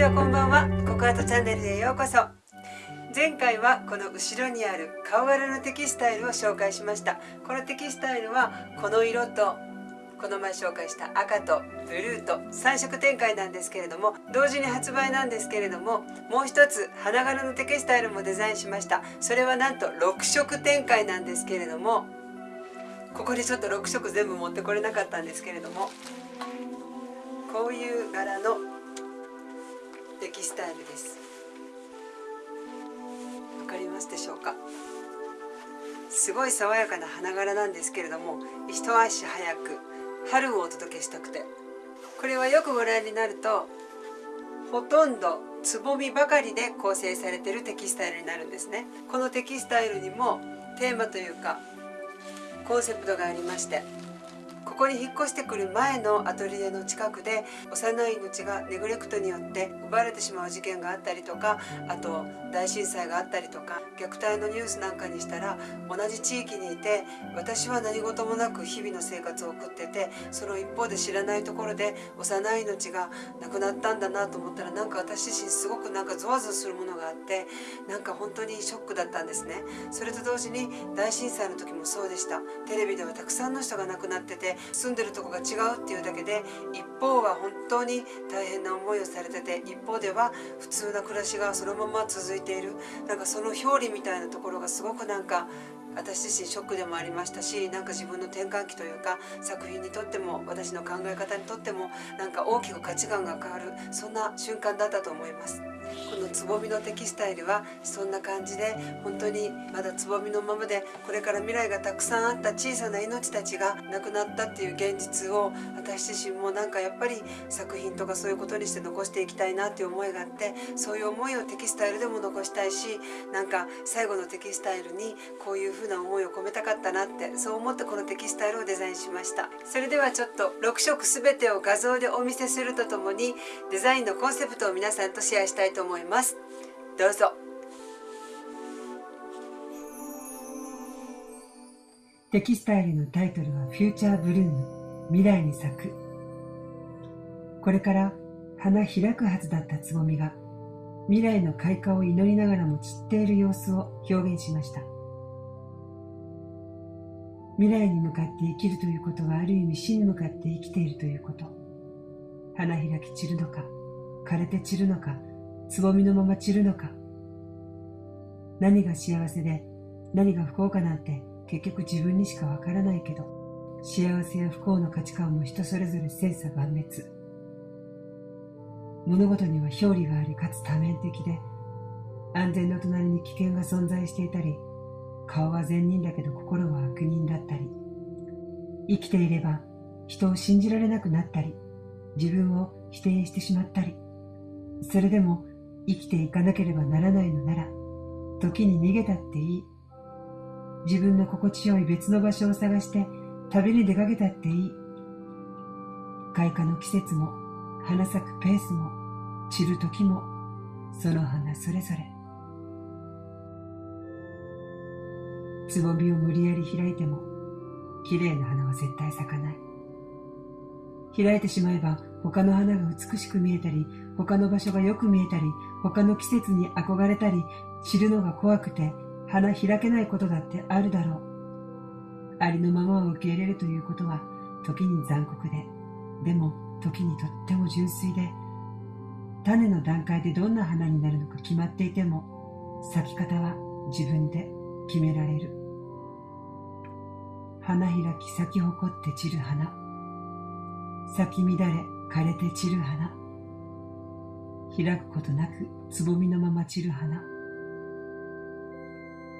ちはこんばんは。ココアートチャンネルへようこそ。前回はこの後ろにある顔柄のテキスタイルを紹介しました。このテキスタイルはこの色とこの前紹介した赤とブルーと3色展開なんですけれども同時に発売なんですけれどももう一つ花柄のテキスタイルもデザインしました。それはなんと6色展開なんですけれどもここにちょっと6色全部持ってこれなかったんですけれどもこういう柄のテキスタイルです。わかりますでしょうか？すごい爽やかな花柄なんですけれども一足早く春をお届けしたくて。これはよくご覧になるとほとんどつぼみばかりで構成されているテキスタイルになるんですね。このテキスタイルにもテーマというかコンセプトがありましてここに引っ越してくる前のアトリエの近くで幼い命がネグレクトによって奪われてしまう事件があったりとかあと大震災があったりとか虐待のニュースなんかにしたら同じ地域にいて私は何事もなく日々の生活を送っててその一方で知らないところで幼い命が亡くなったんだなと思ったらなんか私自身すごくなんかゾワゾワするものがあってなんか本当にショックだったんですね。それと同時に大震災の時もそうでした。テレビではたくさんの人が亡くなってて住んでるとこが違うっていうだけで一方は本当に大変な思いをされてて一方では普通な暮らしがそのまま続いているなんかその表裏みたいなところがすごくなんか私自身ショックでもありましたしなんか自分の転換期というか作品にとっても私の考え方にとってもなんか大きく価値観が変わるそんな瞬間だったと思います。このつぼみのテキスタイルはそんな感じで本当にまだつぼみのままでこれから未来がたくさんあった小さな命たちが亡くなったっていう現実を私自身もなんかやっぱり作品とかそういうことにして残していきたいなっていう思いがあってそういう思いをテキスタイルでも残したいしなんか最後のテキスタイルにこういう風な思いを込めたかったなってそう思ってこのテキスタイルをデザインしました。それではちょっと6色全てを画像でお見せするとともにデザインのコンセプトを皆さんとシェアしたいと思います。どうぞ。テキスタイルのタイトルはフューチャーブルーム未来に咲く。これから花開くはずだったつぼみが未来の開花を祈りながらも散っている様子を表現しました。未来に向かって生きるということはある意味死に向かって生きているということ。花開き散るのか枯れて散るのかつぼみのまま散るのか。何が幸せで何が不幸かなんて結局自分にしかわからないけど幸せや不幸の価値観も人それぞれ千差万別。物事には表裏がありかつ多面的で安全の隣に危険が存在していたり顔は善人だけど心は悪人だったり生きていれば人を信じられなくなったり自分を否定してしまったりそれでも生きていかなければならないのなら時に逃げたっていい。自分の心地よい別の場所を探して旅に出かけたっていい。開花の季節も花咲くペースも散る時もその花それぞれ。つぼみを無理やり開いても綺麗な花は絶対咲かない。開いてしまえば他の花が美しく見えたり他の場所がよく見えたり他の季節に憧れたり知るのが怖くて花開けないことだってあるだろう。ありのままを受け入れるということは時に残酷ででも時にとっても純粋で種の段階でどんな花になるのか決まっていても咲き方は自分で決められる。花開き咲き誇って散る花。咲き乱れ枯れて散る花。開くことなくつぼみのまま散る花。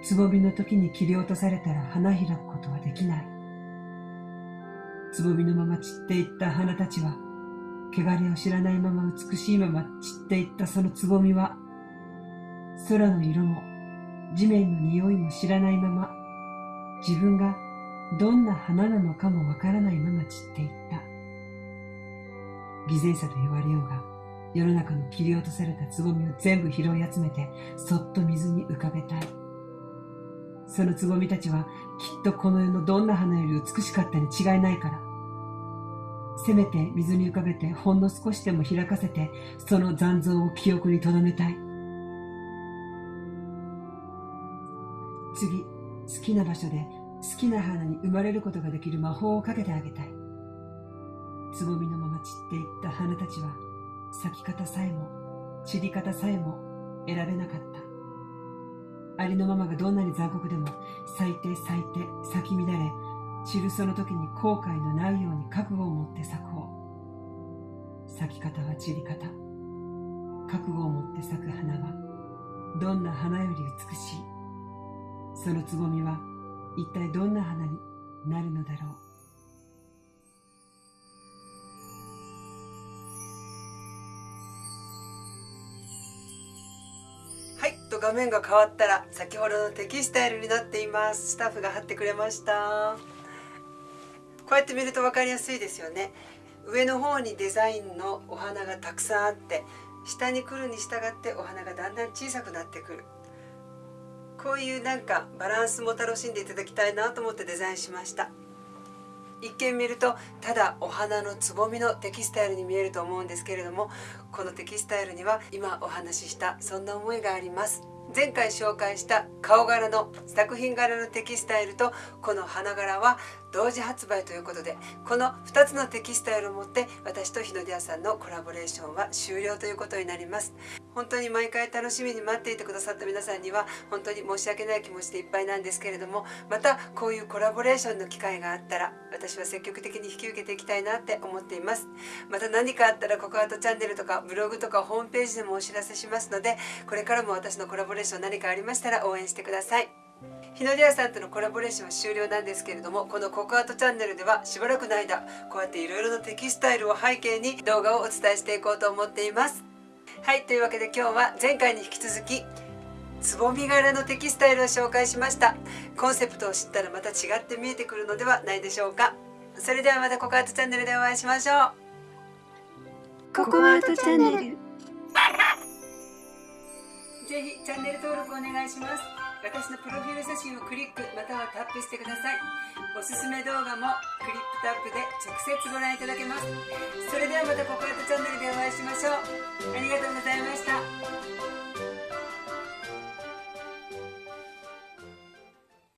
つぼみの時に切り落とされたら花開くことはできない。つぼみのまま散っていった花たちは汚れを知らないまま美しいまま散っていったそのつぼみは空の色も地面の匂いも知らないまま自分がどんな花なのかもわからないまま散っていった。偽善者と言われようが世の中の切り落とされたつぼみを全部拾い集めてそっと水に浮かべたい。そのつぼみたちはきっとこの世のどんな花より美しかったに違いないから。せめて水に浮かべてほんの少しでも開かせてその残像を記憶に留めたい。次好きな場所で好きな花に生まれることができる魔法をかけてあげたい。つぼみのまま散っていった花たちは咲き方さえも散り方さえも選べなかった。ありのままがどんなに残酷でも咲いて咲いて咲き乱れ散るその時に後悔のないように覚悟を持って咲こう。咲き方は散り方。覚悟を持って咲く花はどんな花より美しい。そのつぼみは一体どんな花になるのだろう。画面が変わったら先ほどのテキスタイルになっています。スタッフが貼ってくれました。こうやって見ると分かりやすいですよね。上の方にデザインのお花がたくさんあって下に来るに従ってお花がだんだん小さくなってくる。こういうなんかバランスも楽しんでいただきたいなと思ってデザインしました。一見見るとただお花のつぼみのテキスタイルに見えると思うんですけれどもこのテキスタイルには今お話ししたそんな思いがあります。前回紹介した顔柄の作品柄のテキスタイルとこの花柄は同時発売ということでこの2つのテキスタイルを持って私と日の出屋さんのコラボレーションは終了ということになります。本当に毎回楽しみに待っていてくださった皆さんには本当に申し訳ない気持ちでいっぱいなんですけれどもまたこういうコラボレーションの機会があったら私は積極的に引き受けていきたいなって思っています。また何かあったらココアートチャンネルとかブログとかホームページでもお知らせしますのでこれからも私のコラボレーション何かありましたら応援してください。日の出屋さんとのコラボレーションは終了なんですけれどもこのココアートチャンネルではしばらくの間こうやっていろいろなテキスタイルを背景に動画をお伝えしていこうと思っています。はいというわけで今日は前回に引き続きつぼみ柄のテキスタイルを紹介しました。コンセプトを知ったらまた違って見えてくるのではないでしょうか。それではまたココアートチャンネルでお会いしましょう。ココアートチャンネル。ぜひチャンネル登録お願いします私のプロフィール写真をクリックまたはタップしてください。おすすめ動画もクリップタップで直接ご覧いただけます。それではまたココアットチャンネルでお会いしましょう。ありがとうございました。